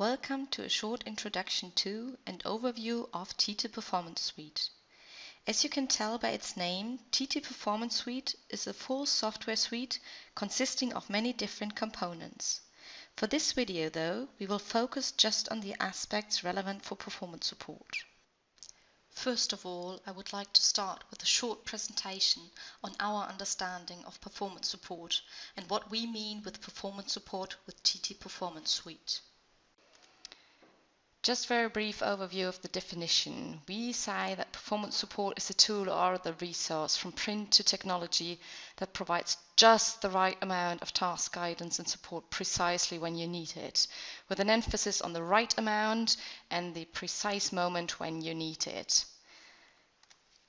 Welcome to a short introduction to and overview of TT Performance Suite. As you can tell by its name, TT Performance Suite is a full software suite consisting of many different components. For this video though, we will focus just on the aspects relevant for performance support. First of all, I would like to start with a short presentation on our understanding of performance support and what we mean with performance support with TT Performance Suite. Just very brief overview of the definition. We say that performance support is a tool or the resource from print to technology that provides just the right amount of task guidance and support precisely when you need it, with an emphasis on the right amount and the precise moment when you need it.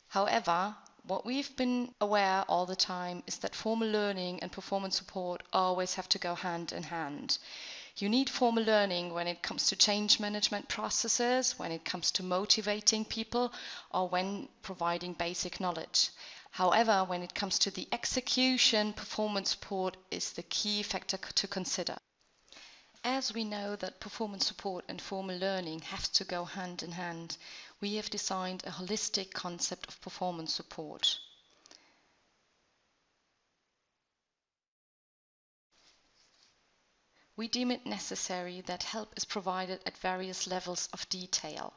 However, what we've been aware all the time is that formal learning and performance support always have to go hand in hand. You need formal learning when it comes to change management processes, when it comes to motivating people, or when providing basic knowledge. However, when it comes to the execution, performance support is the key factor to consider. As we know that performance support and formal learning have to go hand in hand, we have designed a holistic concept of performance support. We deem it necessary that help is provided at various levels of detail.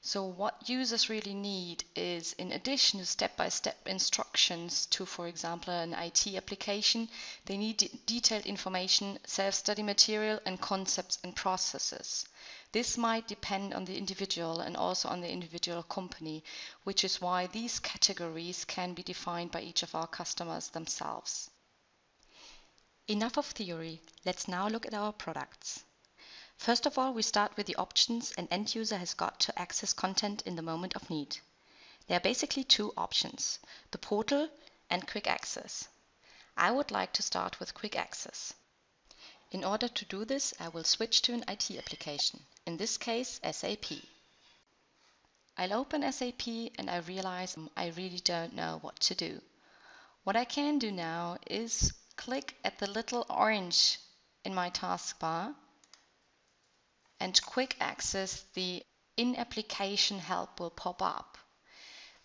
So what users really need is, in addition to step-by-step -step instructions to, for example, an IT application, they need de detailed information, self-study material, and concepts and processes. This might depend on the individual and also on the individual company, which is why these categories can be defined by each of our customers themselves. Enough of theory, let's now look at our products. First of all, we start with the options an end user has got to access content in the moment of need. There are basically two options, the portal and quick access. I would like to start with quick access. In order to do this, I will switch to an IT application, in this case SAP. I'll open SAP and I realize mm, I really don't know what to do. What I can do now is click at the little orange in my taskbar and quick access the in-application help will pop up.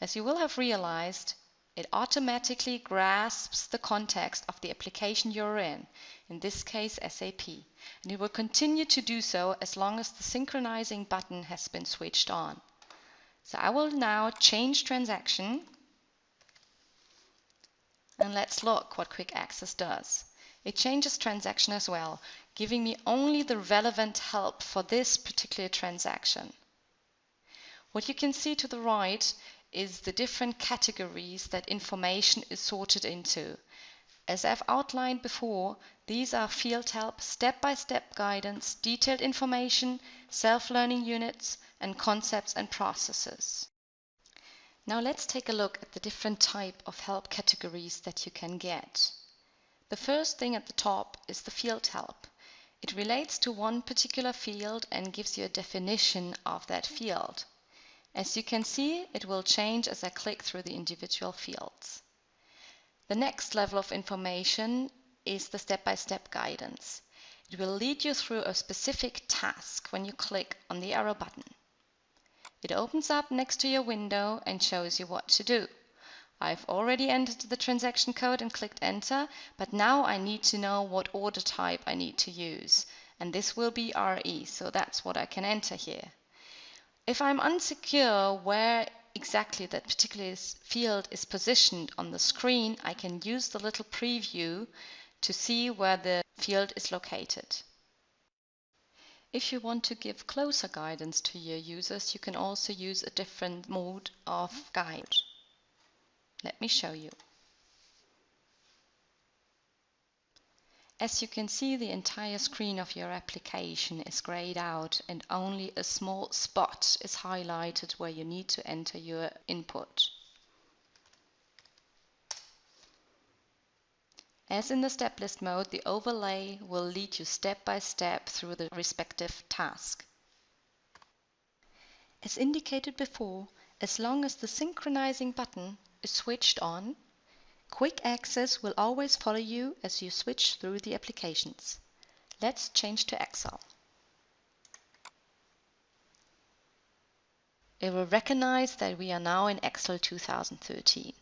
As you will have realized, it automatically grasps the context of the application you're in, in this case SAP, and it will continue to do so as long as the synchronizing button has been switched on. So I will now change transaction and let's look what quick access does. It changes transaction as well, giving me only the relevant help for this particular transaction. What you can see to the right is the different categories that information is sorted into. As I've outlined before, these are field help, step-by-step -step guidance, detailed information, self-learning units, and concepts and processes. Now let's take a look at the different type of help categories that you can get. The first thing at the top is the field help. It relates to one particular field and gives you a definition of that field. As you can see, it will change as I click through the individual fields. The next level of information is the step-by-step -step guidance. It will lead you through a specific task when you click on the arrow button. It opens up next to your window and shows you what to do. I've already entered the transaction code and clicked enter, but now I need to know what order type I need to use. And this will be RE, so that's what I can enter here. If I'm unsecure where exactly that particular field is positioned on the screen, I can use the little preview to see where the field is located. If you want to give closer guidance to your users, you can also use a different mode of guide. Let me show you. As you can see, the entire screen of your application is grayed out and only a small spot is highlighted where you need to enter your input. As in the step list mode, the overlay will lead you step by step through the respective task. As indicated before, as long as the synchronizing button is switched on, quick access will always follow you as you switch through the applications. Let's change to Excel. It will recognize that we are now in Excel 2013.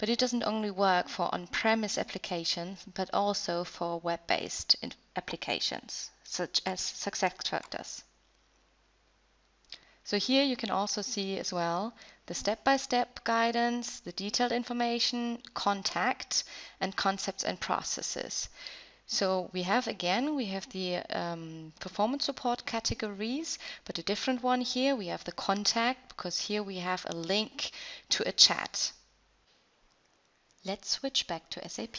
But it doesn't only work for on-premise applications, but also for web-based applications, such as SuccessFactors. So here you can also see as well the step-by-step -step guidance, the detailed information, contact, and concepts and processes. So we have again, we have the um, performance support categories, but a different one here. We have the contact because here we have a link to a chat. Let's switch back to SAP.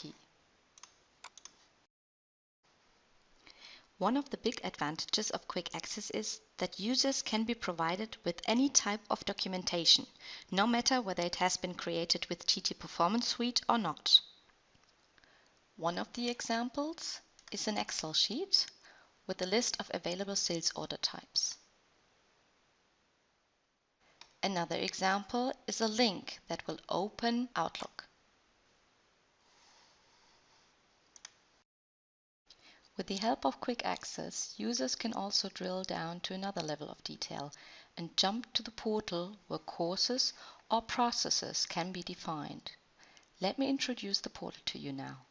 One of the big advantages of Quick Access is that users can be provided with any type of documentation, no matter whether it has been created with TT Performance Suite or not. One of the examples is an Excel sheet with a list of available sales order types. Another example is a link that will open Outlook. With the help of Quick Access, users can also drill down to another level of detail and jump to the portal where courses or processes can be defined. Let me introduce the portal to you now.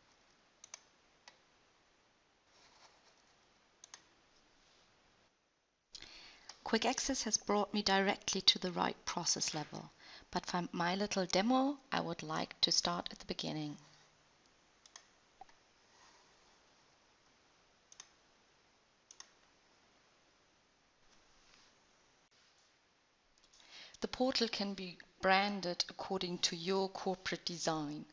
Quick Access has brought me directly to the right process level, but for my little demo, I would like to start at the beginning. The portal can be branded according to your corporate design.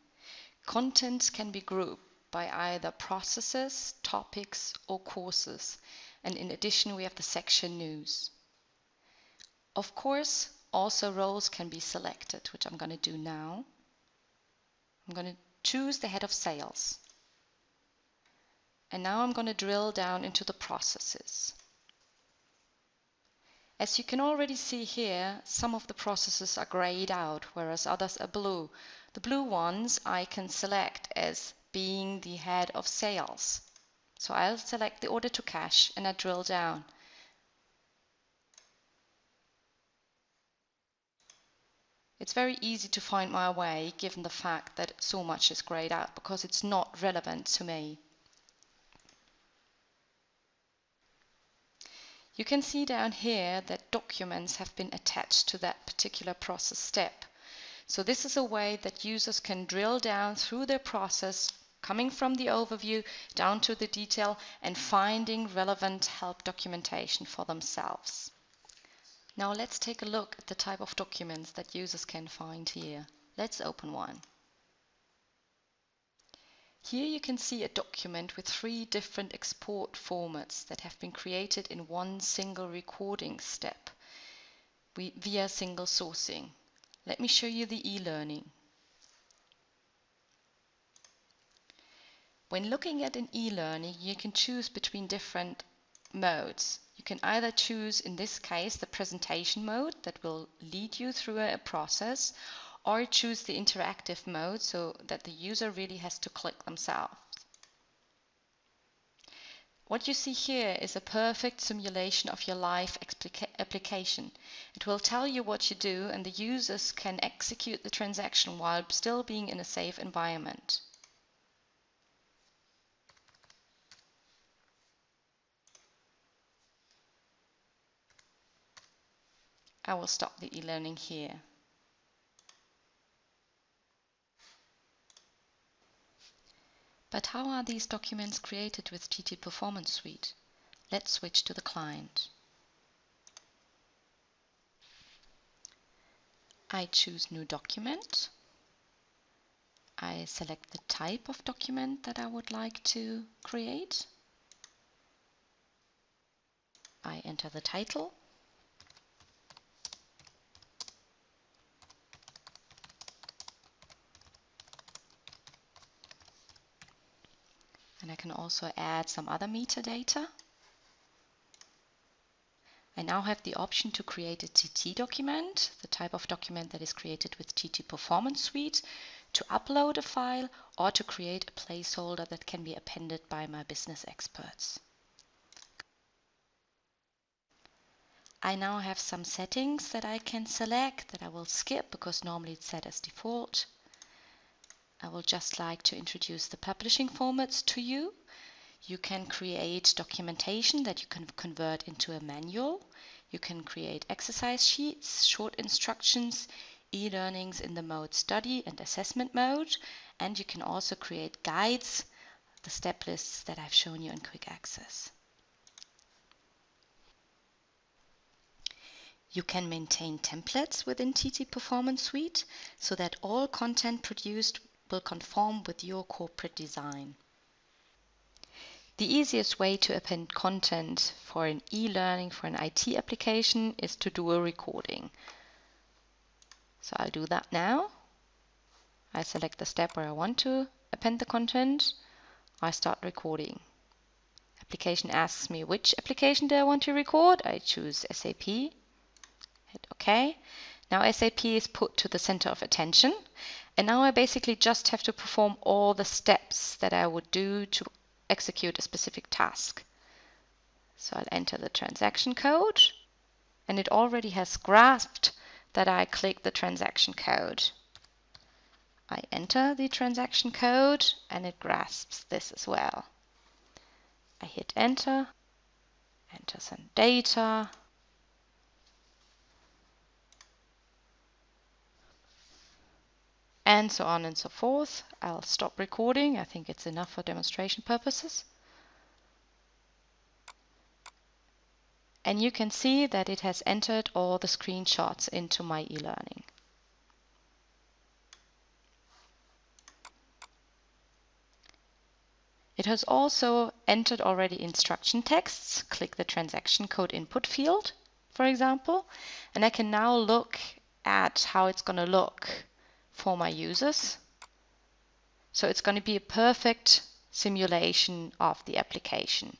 Contents can be grouped by either processes, topics, or courses. And in addition, we have the section news. Of course, also roles can be selected, which I'm going to do now. I'm going to choose the head of sales. And now I'm going to drill down into the processes. As you can already see here, some of the processes are grayed out, whereas others are blue. The blue ones I can select as being the head of sales. So I'll select the order to cash and I drill down. It's very easy to find my way given the fact that so much is grayed out because it's not relevant to me. You can see down here that documents have been attached to that particular process step. So this is a way that users can drill down through their process, coming from the overview down to the detail and finding relevant help documentation for themselves. Now let's take a look at the type of documents that users can find here. Let's open one. Here you can see a document with three different export formats that have been created in one single recording step via single sourcing. Let me show you the e-learning. When looking at an e-learning, you can choose between different modes. You can either choose, in this case, the presentation mode that will lead you through a process, or choose the interactive mode so that the user really has to click themselves. What you see here is a perfect simulation of your live application. It will tell you what you do and the users can execute the transaction while still being in a safe environment. I will stop the e-learning here. But how are these documents created with TT Performance Suite? Let's switch to the client. I choose New Document. I select the type of document that I would like to create. I enter the title and I can also add some other metadata. I now have the option to create a TT document, the type of document that is created with TT Performance Suite, to upload a file or to create a placeholder that can be appended by my business experts. I now have some settings that I can select that I will skip because normally it's set as default. I will just like to introduce the publishing formats to you. You can create documentation that you can convert into a manual. You can create exercise sheets, short instructions, e-learnings in the mode study and assessment mode. And you can also create guides, the step lists that I've shown you in quick access. You can maintain templates within TT Performance Suite so that all content produced will conform with your corporate design. The easiest way to append content for an e-learning for an IT application is to do a recording. So I'll do that now. I select the step where I want to append the content. I start recording. Application asks me which application do I want to record. I choose SAP. Hit OK. Now SAP is put to the center of attention. And now I basically just have to perform all the steps that I would do to execute a specific task. So I'll enter the transaction code and it already has grasped that I click the transaction code. I enter the transaction code and it grasps this as well. I hit enter, enter some data, and so on and so forth. I'll stop recording. I think it's enough for demonstration purposes. And you can see that it has entered all the screenshots into my e-learning. It has also entered already instruction texts. Click the transaction code input field, for example, and I can now look at how it's going to look for my users. So it's going to be a perfect simulation of the application.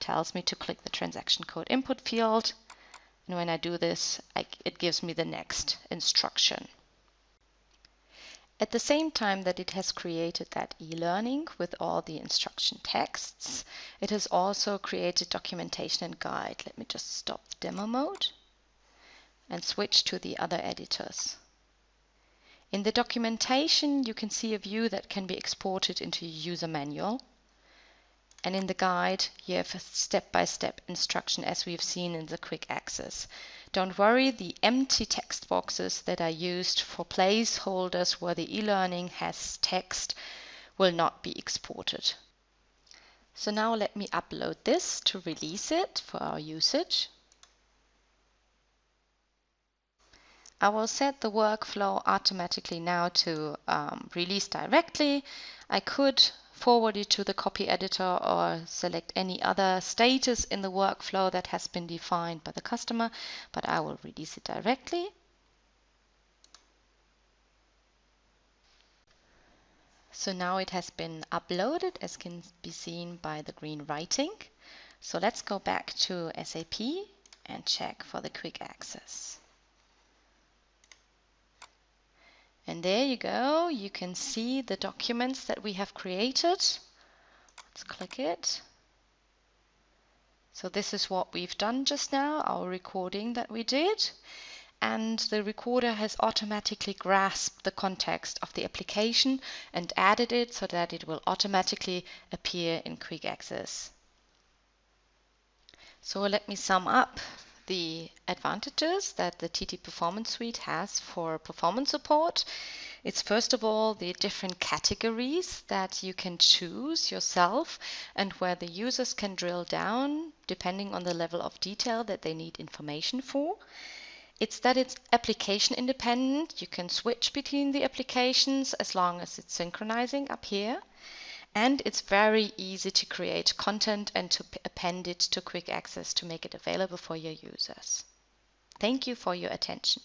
Tells me to click the transaction code input field. And when I do this, I, it gives me the next instruction. At the same time that it has created that e-learning with all the instruction texts, it has also created documentation and guide. Let me just stop the demo mode and switch to the other editors. In the documentation, you can see a view that can be exported into your user manual. And in the guide, you have a step-by-step -step instruction as we've seen in the quick access. Don't worry, the empty text boxes that are used for placeholders where the e-learning has text will not be exported. So now let me upload this to release it for our usage. I will set the workflow automatically now to um, release directly. I could forward it to the copy editor or select any other status in the workflow that has been defined by the customer, but I will release it directly. So now it has been uploaded as can be seen by the green writing. So let's go back to SAP and check for the quick access. And there you go. You can see the documents that we have created. Let's click it. So this is what we've done just now, our recording that we did. And the recorder has automatically grasped the context of the application and added it so that it will automatically appear in quick access. So let me sum up the advantages that the TT Performance Suite has for performance support. It's first of all the different categories that you can choose yourself and where the users can drill down depending on the level of detail that they need information for. It's that it's application independent. You can switch between the applications as long as it's synchronizing up here and it's very easy to create content and to append it to quick access to make it available for your users. Thank you for your attention.